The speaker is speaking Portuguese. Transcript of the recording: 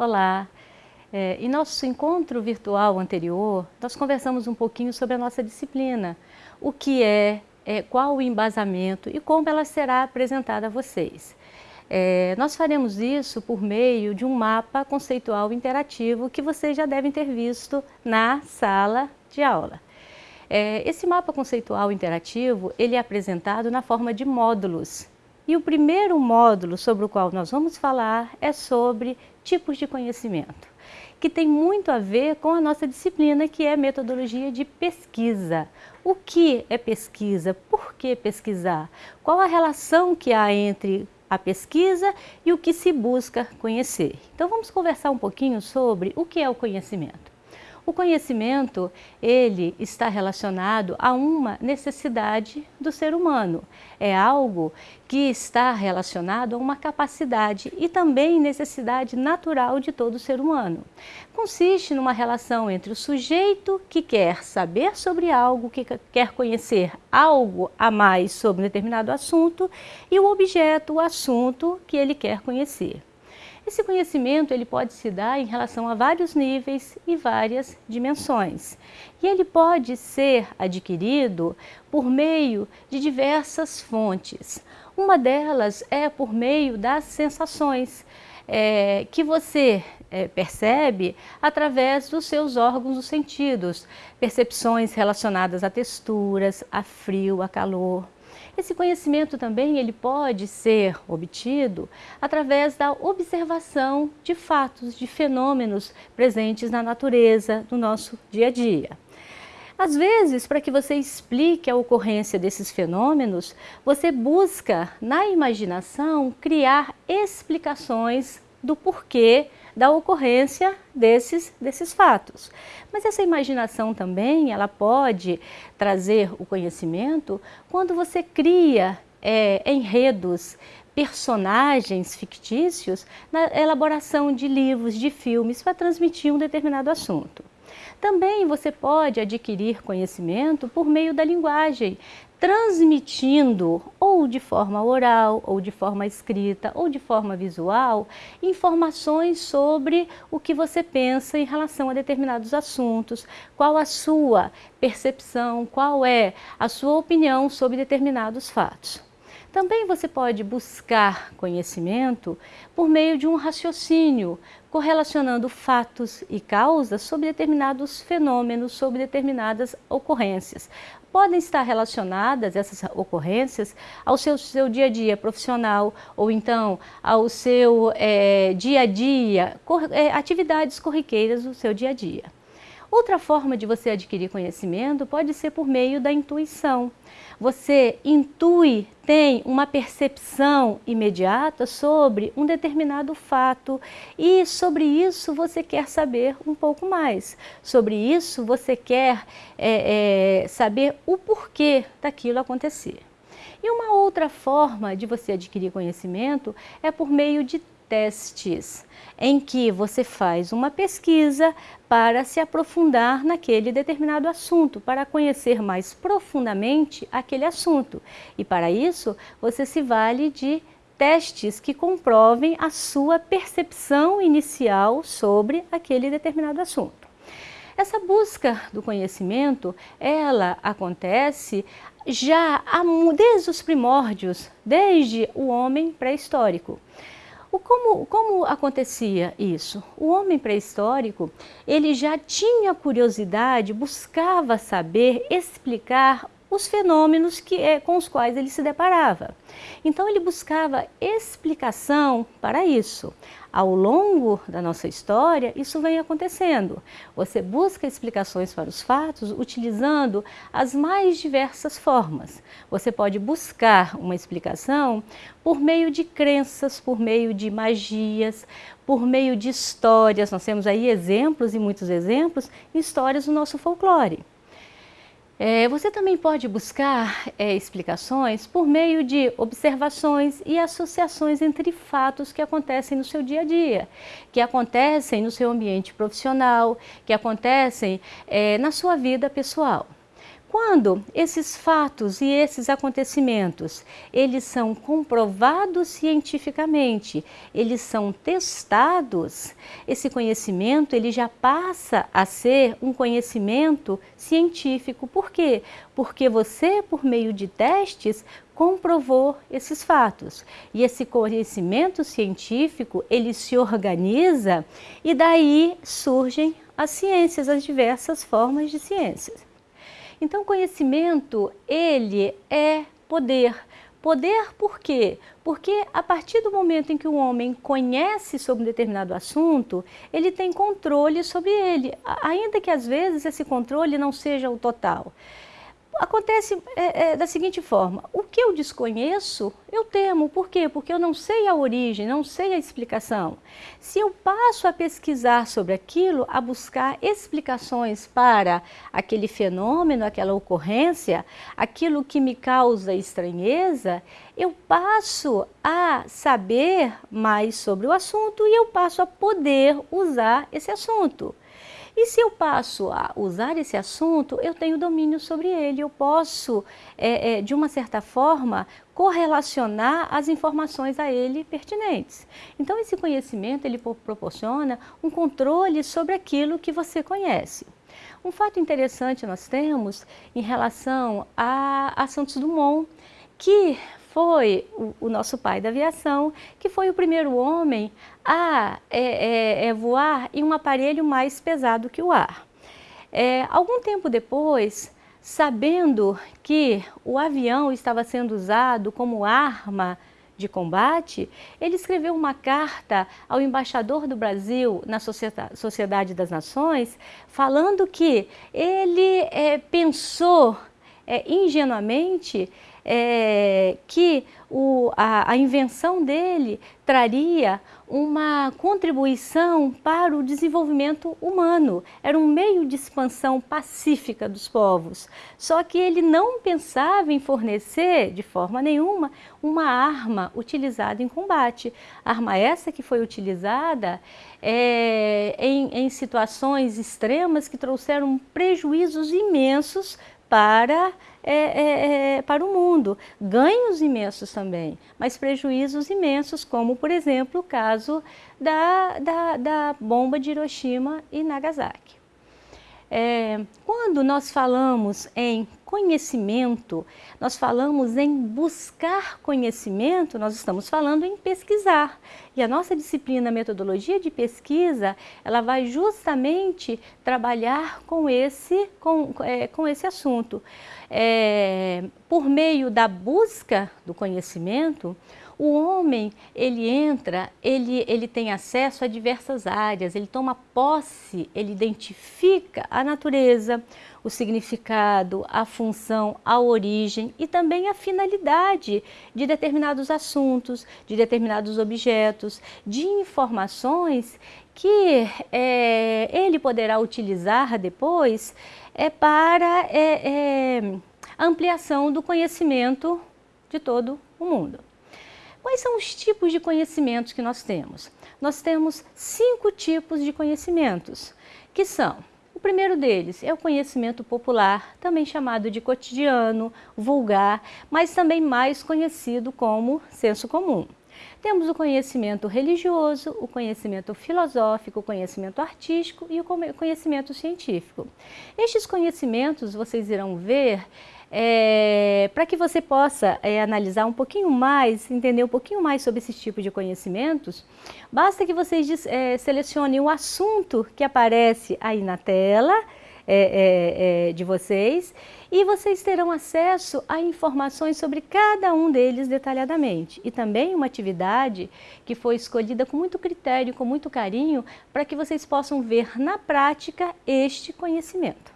Olá! É, em nosso encontro virtual anterior, nós conversamos um pouquinho sobre a nossa disciplina, o que é, é qual o embasamento e como ela será apresentada a vocês. É, nós faremos isso por meio de um mapa conceitual interativo que vocês já devem ter visto na sala de aula. É, esse mapa conceitual interativo, ele é apresentado na forma de módulos. E o primeiro módulo sobre o qual nós vamos falar é sobre tipos de conhecimento, que tem muito a ver com a nossa disciplina, que é metodologia de pesquisa. O que é pesquisa? Por que pesquisar? Qual a relação que há entre a pesquisa e o que se busca conhecer? Então vamos conversar um pouquinho sobre o que é o conhecimento. O conhecimento, ele está relacionado a uma necessidade do ser humano. É algo que está relacionado a uma capacidade e também necessidade natural de todo ser humano. Consiste numa relação entre o sujeito que quer saber sobre algo, que quer conhecer algo a mais sobre um determinado assunto e o objeto, o assunto que ele quer conhecer. Esse conhecimento ele pode se dar em relação a vários níveis e várias dimensões. E ele pode ser adquirido por meio de diversas fontes. Uma delas é por meio das sensações, é, que você é, percebe através dos seus órgãos dos sentidos, percepções relacionadas a texturas, a frio, a calor, esse conhecimento também ele pode ser obtido através da observação de fatos, de fenômenos presentes na natureza, no nosso dia a dia. Às vezes, para que você explique a ocorrência desses fenômenos, você busca, na imaginação, criar explicações do porquê da ocorrência desses, desses fatos. Mas essa imaginação também, ela pode trazer o conhecimento quando você cria é, enredos, personagens fictícios na elaboração de livros, de filmes, para transmitir um determinado assunto. Também você pode adquirir conhecimento por meio da linguagem, transmitindo ou de forma oral, ou de forma escrita, ou de forma visual, informações sobre o que você pensa em relação a determinados assuntos, qual a sua percepção, qual é a sua opinião sobre determinados fatos. Também você pode buscar conhecimento por meio de um raciocínio, correlacionando fatos e causas sobre determinados fenômenos, sobre determinadas ocorrências. Podem estar relacionadas essas ocorrências ao seu, seu dia a dia profissional ou então ao seu é, dia a dia, cor, é, atividades corriqueiras do seu dia a dia. Outra forma de você adquirir conhecimento pode ser por meio da intuição. Você intui, tem uma percepção imediata sobre um determinado fato e sobre isso você quer saber um pouco mais. Sobre isso você quer é, é, saber o porquê daquilo acontecer. E uma outra forma de você adquirir conhecimento é por meio de testes, em que você faz uma pesquisa para se aprofundar naquele determinado assunto, para conhecer mais profundamente aquele assunto. E para isso, você se vale de testes que comprovem a sua percepção inicial sobre aquele determinado assunto. Essa busca do conhecimento, ela acontece já desde os primórdios, desde o homem pré-histórico. O como, como acontecia isso? O homem pré-histórico, ele já tinha curiosidade, buscava saber, explicar os fenômenos que, é, com os quais ele se deparava. Então ele buscava explicação para isso. Ao longo da nossa história, isso vem acontecendo. Você busca explicações para os fatos utilizando as mais diversas formas. Você pode buscar uma explicação por meio de crenças, por meio de magias, por meio de histórias. Nós temos aí exemplos e muitos exemplos, histórias do nosso folclore. É, você também pode buscar é, explicações por meio de observações e associações entre fatos que acontecem no seu dia a dia, que acontecem no seu ambiente profissional, que acontecem é, na sua vida pessoal. Quando esses fatos e esses acontecimentos, eles são comprovados cientificamente, eles são testados, esse conhecimento ele já passa a ser um conhecimento científico. Por quê? Porque você, por meio de testes, comprovou esses fatos. E esse conhecimento científico, ele se organiza e daí surgem as ciências, as diversas formas de ciências. Então, conhecimento, ele é poder. Poder por quê? Porque a partir do momento em que o homem conhece sobre um determinado assunto, ele tem controle sobre ele, ainda que às vezes esse controle não seja o total acontece é, é, da seguinte forma, o que eu desconheço, eu temo. Por quê? Porque eu não sei a origem, não sei a explicação. Se eu passo a pesquisar sobre aquilo, a buscar explicações para aquele fenômeno, aquela ocorrência, aquilo que me causa estranheza, eu passo a saber mais sobre o assunto e eu passo a poder usar esse assunto. E se eu passo a usar esse assunto, eu tenho domínio sobre ele, eu posso, é, é, de uma certa forma, correlacionar as informações a ele pertinentes. Então, esse conhecimento, ele proporciona um controle sobre aquilo que você conhece. Um fato interessante nós temos em relação a, a Santos Dumont, que foi o, o, nosso pai da aviação, que foi o primeiro homem a é, é, é, voar em um aparelho mais pesado que o ar. É, algum tempo depois, sabendo que o avião estava sendo usado como arma de combate, ele escreveu uma carta ao embaixador do Brasil na Sociedade das Nações, falando que ele é, pensou é, ingenuamente é, que o, a, a invenção dele traria uma contribuição para o desenvolvimento humano. Era um meio de expansão pacífica dos povos. Só que ele não pensava em fornecer, de forma nenhuma, uma arma utilizada em combate. Arma essa que foi utilizada é, em, em situações extremas que trouxeram prejuízos imensos para, é, é, é, para o mundo. Ganhos imensos também, mas prejuízos imensos, como, por exemplo, o caso da, da, da bomba de Hiroshima e Nagasaki. É, quando nós falamos em conhecimento, nós falamos em buscar conhecimento, nós estamos falando em pesquisar. E a nossa disciplina Metodologia de Pesquisa, ela vai justamente trabalhar com esse, com, é, com esse assunto. É, por meio da busca do conhecimento, o homem, ele entra, ele, ele tem acesso a diversas áreas, ele toma posse, ele identifica a natureza, o significado, a função, a origem e também a finalidade de determinados assuntos, de determinados objetos, de informações que é, ele poderá utilizar depois é, para é, é, ampliação do conhecimento de todo o mundo. Quais são os tipos de conhecimentos que nós temos? Nós temos cinco tipos de conhecimentos, que são o primeiro deles é o conhecimento popular, também chamado de cotidiano, vulgar, mas também mais conhecido como senso comum. Temos o conhecimento religioso, o conhecimento filosófico, o conhecimento artístico e o conhecimento científico. Estes conhecimentos, vocês irão ver, é, para que você possa é, analisar um pouquinho mais, entender um pouquinho mais sobre esse tipo de conhecimentos, basta que vocês é, selecionem o assunto que aparece aí na tela é, é, de vocês e vocês terão acesso a informações sobre cada um deles detalhadamente. E também uma atividade que foi escolhida com muito critério, com muito carinho, para que vocês possam ver na prática este conhecimento.